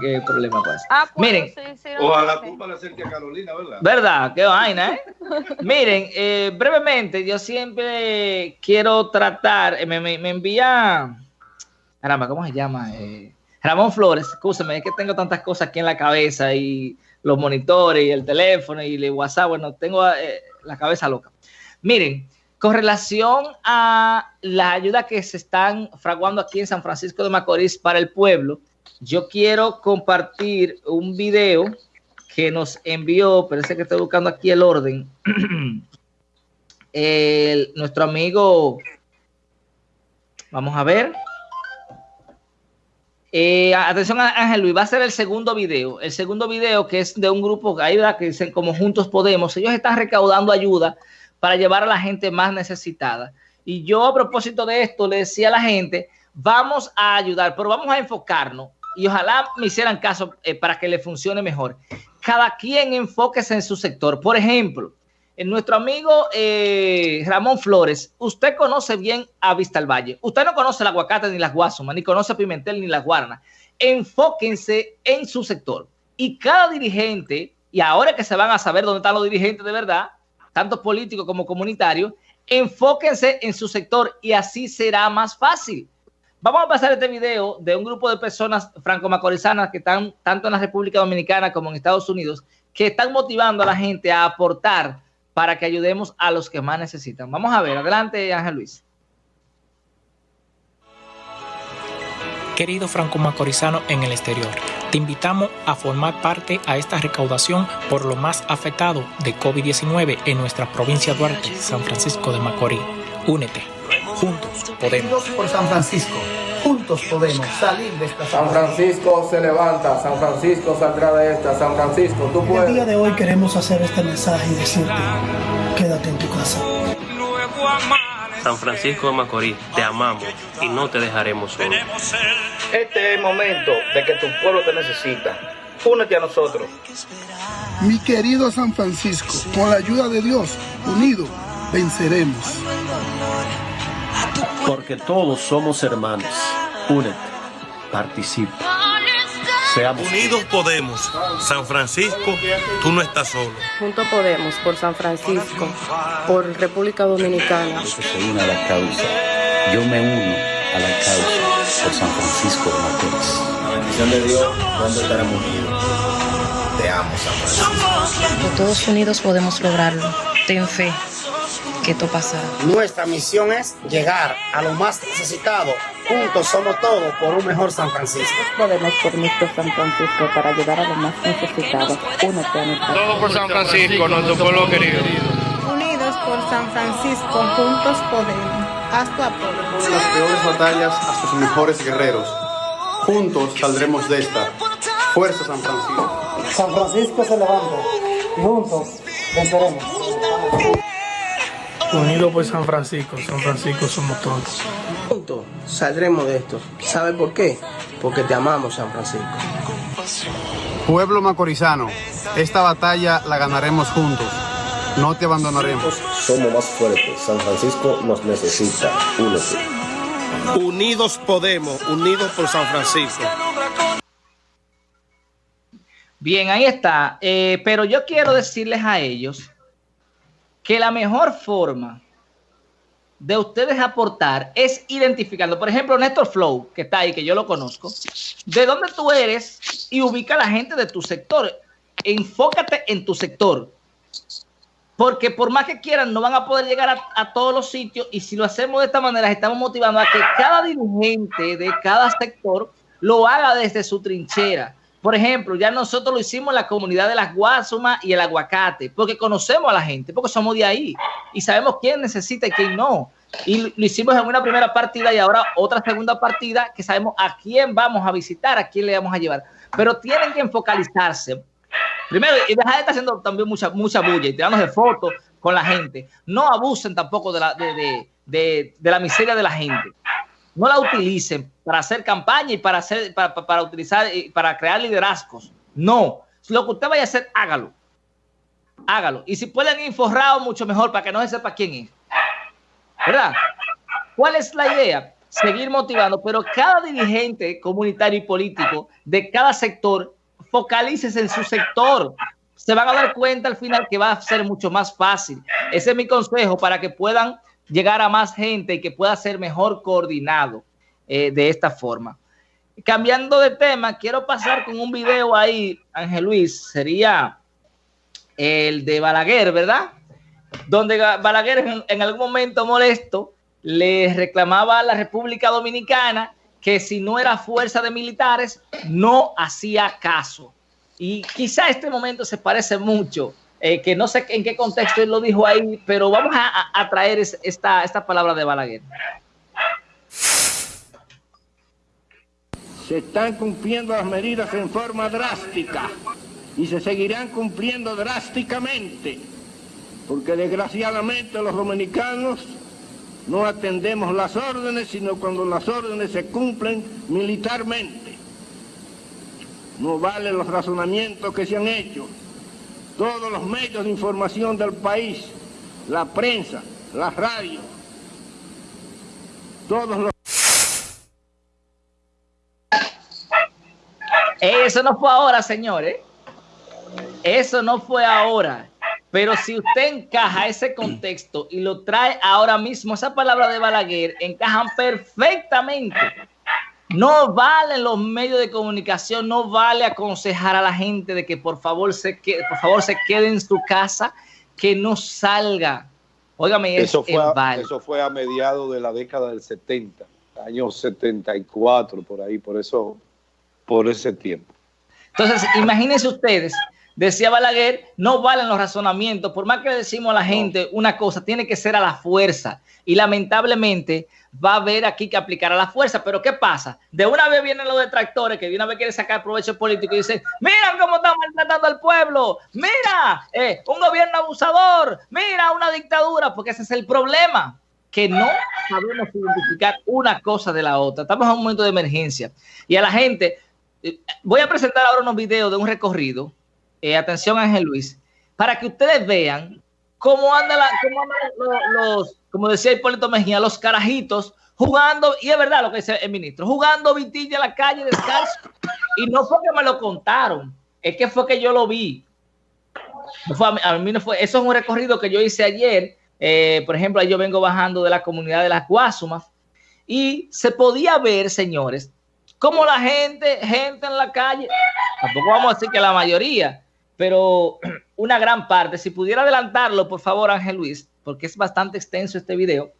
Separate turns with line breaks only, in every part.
qué problema pasa.
Ah, pues,
Miren,
sí, sí, no
Ojalá
sé.
tú para que a Carolina, ¿verdad?
¿Verdad? Qué vaina, ¿eh? Miren, eh, brevemente, yo siempre quiero tratar, eh, me, me, me envía, caramba, ¿cómo se llama? Eh, Ramón Flores, escúchame, es que tengo tantas cosas aquí en la cabeza y los monitores y el teléfono y el WhatsApp, bueno, tengo eh, la cabeza loca. Miren, con relación a la ayuda que se están fraguando aquí en San Francisco de Macorís para el pueblo, yo quiero compartir un video que nos envió, parece que estoy buscando aquí el orden, el- nuestro amigo, vamos a ver. Eh, atención Ángel Luis, va a ser el segundo video, el segundo video que es de un grupo ahí, ¿verdad? que dicen como Juntos Podemos, ellos están recaudando ayuda para llevar a la gente más necesitada. Y yo a propósito de esto le decía a la gente, vamos a ayudar, pero vamos a enfocarnos y ojalá me hicieran caso eh, para que le funcione mejor. Cada quien enfóquese en su sector. Por ejemplo, en nuestro amigo eh, Ramón Flores, usted conoce bien a Vista al Valle. Usted no conoce el aguacate ni las guasumas, ni conoce Pimentel ni las guaranas. Enfóquense en su sector. Y cada dirigente, y ahora que se van a saber dónde están los dirigentes de verdad, tanto políticos como comunitarios, enfóquense en su sector y así será más fácil. Vamos a pasar este video de un grupo de personas franco-macorizanas que están tanto en la República Dominicana como en Estados Unidos, que están motivando a la gente a aportar para que ayudemos a los que más necesitan. Vamos a ver, adelante Ángel Luis.
Querido Franco Macorizano en el exterior, te invitamos a formar parte a esta recaudación por lo más afectado de COVID-19 en nuestra provincia Duarte, San Francisco de Macorís. Únete, juntos podemos.
Unidos por San Francisco. Juntos podemos salir de esta
San. Francisco se levanta, San Francisco saldrá de esta, San Francisco, tú
El día
puedes.
de hoy queremos hacer este mensaje y decirte, quédate en tu casa.
San Francisco de Macorís, te amamos y no te dejaremos solo.
Este es el momento de que tu pueblo te necesita. Únete a nosotros.
Mi querido San Francisco, con la ayuda de Dios, unidos, venceremos.
Porque todos somos hermanos. Únete, participa. Seamos
Unidos podemos. San Francisco, tú no estás solo.
Juntos Podemos, por San Francisco, por República Dominicana.
Yo me uno a la causa por San Francisco de Macorís.
La bendición de Dios, ¿dónde estaremos unidos? Te amo, San Francisco.
Todos unidos podemos lograrlo. Ten fe que esto pasará.
Nuestra misión es llegar a los más necesitados. Juntos somos todos por un mejor San Francisco.
Podemos por nuestro San Francisco para ayudar a los más necesitados. Únete a nuestra
Todo por San Francisco, nuestro pueblo querido.
Unidos por San Francisco, juntos podemos. Haz tu apoyo.
De las peores batallas hasta sus mejores guerreros. Juntos saldremos de esta. Fuerza San Francisco.
San Francisco se levanta. Y juntos venceremos.
Unidos por San Francisco, San Francisco somos todos.
Juntos saldremos de esto. ¿Sabe por qué? Porque te amamos, San Francisco.
Pueblo macorizano, esta batalla la ganaremos juntos. No te abandonaremos.
Somos más fuertes. San Francisco nos necesita. Únete.
Unidos podemos, unidos por San Francisco.
Bien, ahí está. Eh, pero yo quiero decirles a ellos que la mejor forma de ustedes aportar es identificando, por ejemplo, Néstor Flow, que está ahí, que yo lo conozco, de dónde tú eres y ubica a la gente de tu sector. Enfócate en tu sector. Porque por más que quieran, no van a poder llegar a, a todos los sitios y si lo hacemos de esta manera, estamos motivando a que cada dirigente de cada sector lo haga desde su trinchera. Por ejemplo, ya nosotros lo hicimos en la comunidad de las Guasumas y el aguacate, porque conocemos a la gente, porque somos de ahí y sabemos quién necesita y quién no. Y lo hicimos en una primera partida y ahora otra segunda partida que sabemos a quién vamos a visitar, a quién le vamos a llevar. Pero tienen que enfocalizarse. Primero, y dejar de estar haciendo también mucha, mucha bulla y tirándose fotos con la gente. No abusen tampoco de la, de, de, de, de la miseria de la gente no la utilicen para hacer campaña y para hacer para, para, utilizar para crear liderazgos. No, lo que usted vaya a hacer, hágalo. Hágalo. Y si pueden ir forrado, mucho mejor para que no se sepa quién es. ¿Verdad? ¿Cuál es la idea? seguir motivando, pero cada dirigente comunitario y político de cada sector, focalícese en su sector. Se van a dar cuenta al final que va a ser mucho más fácil. Ese es mi consejo para que puedan llegar a más gente y que pueda ser mejor coordinado eh, de esta forma. Cambiando de tema, quiero pasar con un video ahí, Ángel Luis, sería el de Balaguer, ¿verdad? Donde Balaguer en, en algún momento molesto le reclamaba a la República Dominicana que si no era fuerza de militares, no hacía caso. Y quizá este momento se parece mucho, eh, que no sé en qué contexto él lo dijo ahí, pero vamos a, traer esta, esta palabra de Balaguer.
Se están cumpliendo las medidas en forma drástica y se seguirán cumpliendo drásticamente, porque desgraciadamente los dominicanos no atendemos las órdenes, sino cuando las órdenes se cumplen militarmente. No valen los razonamientos que se han hecho. Todos los medios de información del país, la prensa, la radio, todos los...
Eso no fue ahora, señores. Eso no fue ahora. Pero si usted encaja ese contexto y lo trae ahora mismo, esa palabra de Balaguer encajan perfectamente. No valen los medios de comunicación, no vale aconsejar a la gente de que por favor se quede, por favor se quede en su casa, que no salga. Óigame,
eso fue, a, eso fue a mediados de la década del 70, año 74, por ahí, por eso, por ese tiempo.
Entonces, imagínense ustedes Decía Balaguer, no valen los razonamientos. Por más que le decimos a la gente una cosa, tiene que ser a la fuerza. Y lamentablemente va a haber aquí que aplicar a la fuerza. Pero ¿qué pasa? De una vez vienen los detractores que de una vez quieren sacar provecho político y dicen, mira cómo están maltratando al pueblo. Mira, eh, un gobierno abusador. Mira, una dictadura. Porque ese es el problema que no sabemos identificar una cosa de la otra. Estamos en un momento de emergencia. Y a la gente, eh, voy a presentar ahora unos videos de un recorrido eh, atención Ángel Luis, para que ustedes vean cómo andan, los, como decía Hipólito Mejía, los carajitos jugando, y es verdad lo que dice el ministro, jugando vitilla en la calle descalzo. Y no fue que me lo contaron, es que fue que yo lo vi. a, mí no fue, eso es un recorrido que yo hice ayer. Eh, por ejemplo, yo vengo bajando de la comunidad de las Guasumas y se podía ver, señores, como la gente, gente en la calle, tampoco vamos a decir que la mayoría, pero una gran parte, si pudiera adelantarlo, por favor, Ángel Luis, porque es bastante extenso este video,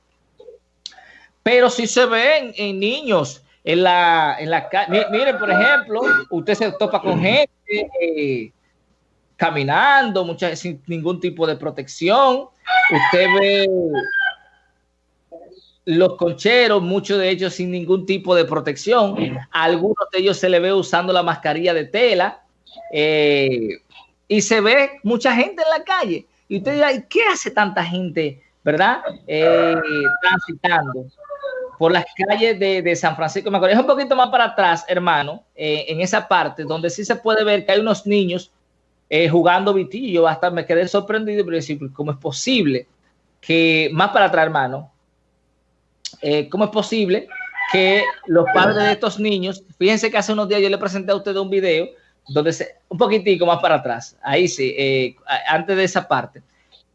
pero si se ven en niños en la, en la calle, miren, por ejemplo, usted se topa con gente eh, caminando, muchas, sin ningún tipo de protección, usted ve los concheros, muchos de ellos sin ningún tipo de protección, algunos de ellos se le ve usando la mascarilla de tela, eh, y se ve mucha gente en la calle. Y usted dirá, ¿y qué hace tanta gente, verdad? Eh, transitando por las calles de, San Francisco de Macorís. Es un poquito más para atrás, hermano, eh, en esa parte donde sí se puede ver que hay unos niños eh, jugando vitillo. Hasta me quedé sorprendido, pero decir, ¿cómo es posible que, más para atrás, hermano, cómo es posible que los padres de estos niños, fíjense que hace unos días yo le presenté a usted un video donde se, un poquitico más para atrás, ahí sí, eh, antes de esa parte,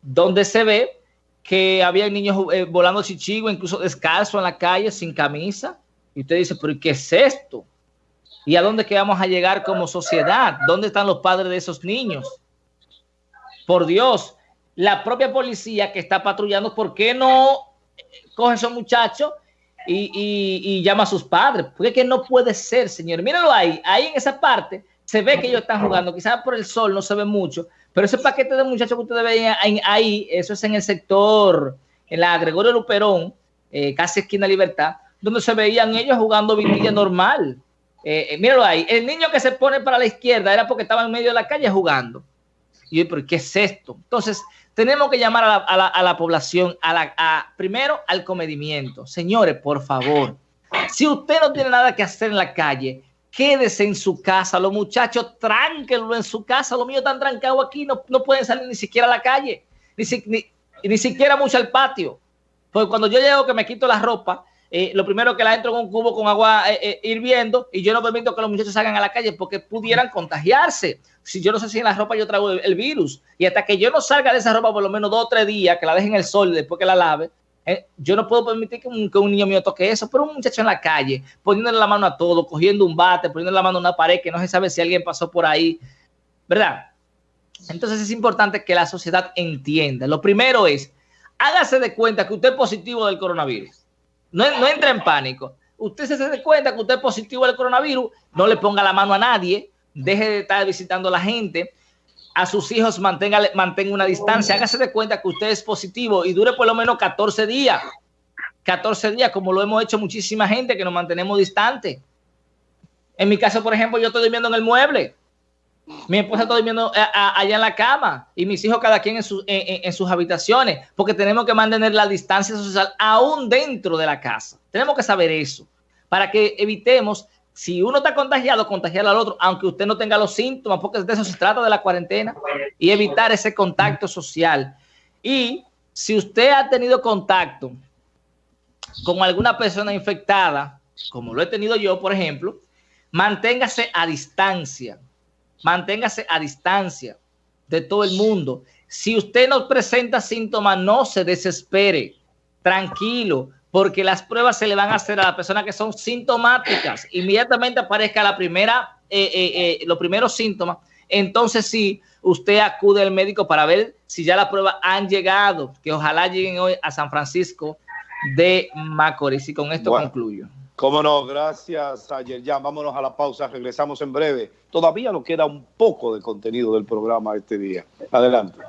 donde se ve que había niños eh, volando chichigo, incluso descalzo en la calle, sin camisa, y usted dice, pero ¿qué es esto? ¿Y a dónde que vamos a llegar como sociedad? ¿Dónde están los padres de esos niños? Por Dios, la propia policía que está patrullando, ¿por qué no coge a esos muchachos y, llama a sus padres? Porque que no puede ser, señor. Mírenlo ahí, ahí en esa parte se ve que ellos están jugando, quizás por el sol no se ve mucho, pero ese paquete de muchachos que ustedes ven ahí, eso es en el sector, en la Gregorio Luperón, eh, casi esquina Libertad, donde se veían ellos jugando vitilla normal. Eh, eh, míralo ahí, el niño que se pone para la izquierda era porque estaba en medio de la calle jugando. Y yo, pero ¿qué es esto? Entonces, tenemos que llamar a la, población, a la, primero al comedimiento. Señores, por favor, si usted no tiene nada que hacer en la calle, quédese en su casa. Los muchachos, tránquenlo en su casa. Los míos están trancados aquí, no, no pueden salir ni siquiera a la calle, ni, ni, ni siquiera mucho al patio. Porque cuando yo llego que me quito la ropa, eh, lo primero que la entro en un cubo con agua eh, eh, hirviendo y yo no permito que los muchachos salgan a la calle porque pudieran contagiarse. Si yo no sé si en la ropa yo traigo el, virus y hasta que yo no salga de esa ropa por lo menos dos o tres días, que la dejen en el sol después que la lave, eh, yo no puedo permitir que un, niño mío toque eso, pero un muchacho en la calle, poniéndole la mano a todo, cogiendo un bate, poniéndole la mano a una pared que no se sabe si alguien pasó por ahí, ¿verdad? Entonces es importante que la sociedad entienda. Lo primero es, hágase de cuenta que usted es positivo del coronavirus. No, no entre en pánico. Usted se de cuenta que usted es positivo del coronavirus, no le ponga la mano a nadie, deje de estar visitando a la gente, a sus hijos mantenga, mantenga una distancia, hágase de cuenta que usted es positivo y dure por lo menos 14 días. 14 días, como lo hemos hecho muchísima gente que nos mantenemos distantes. En mi caso, por ejemplo, yo estoy durmiendo en el mueble. Mi esposa está durmiendo a- a- allá en la cama y mis hijos cada quien en, su- en- en- en sus habitaciones, porque tenemos que mantener la distancia social aún dentro de la casa. Tenemos que saber eso para que evitemos, si uno está contagiado, contagiar al otro, aunque usted no tenga los síntomas, porque de eso se trata de la cuarentena y evitar ese contacto social. Y si usted ha tenido contacto con alguna persona infectada, como lo he tenido yo, por ejemplo, manténgase a distancia manténgase a distancia de todo el mundo. Si usted no presenta síntomas, no se desespere, tranquilo, porque las pruebas se le van a hacer a las personas que son sintomáticas. Inmediatamente aparezca la primera, eh, eh, eh, los primeros síntomas, entonces sí, usted acude al médico para ver si ya las pruebas han llegado, que ojalá lleguen hoy a San Francisco de Macorís. Y con esto
Bueno.
concluyo.
Cómo no, gracias ayer. Ya, vámonos a la pausa, regresamos en breve. Todavía nos queda un poco de contenido del programa este día. Adelante.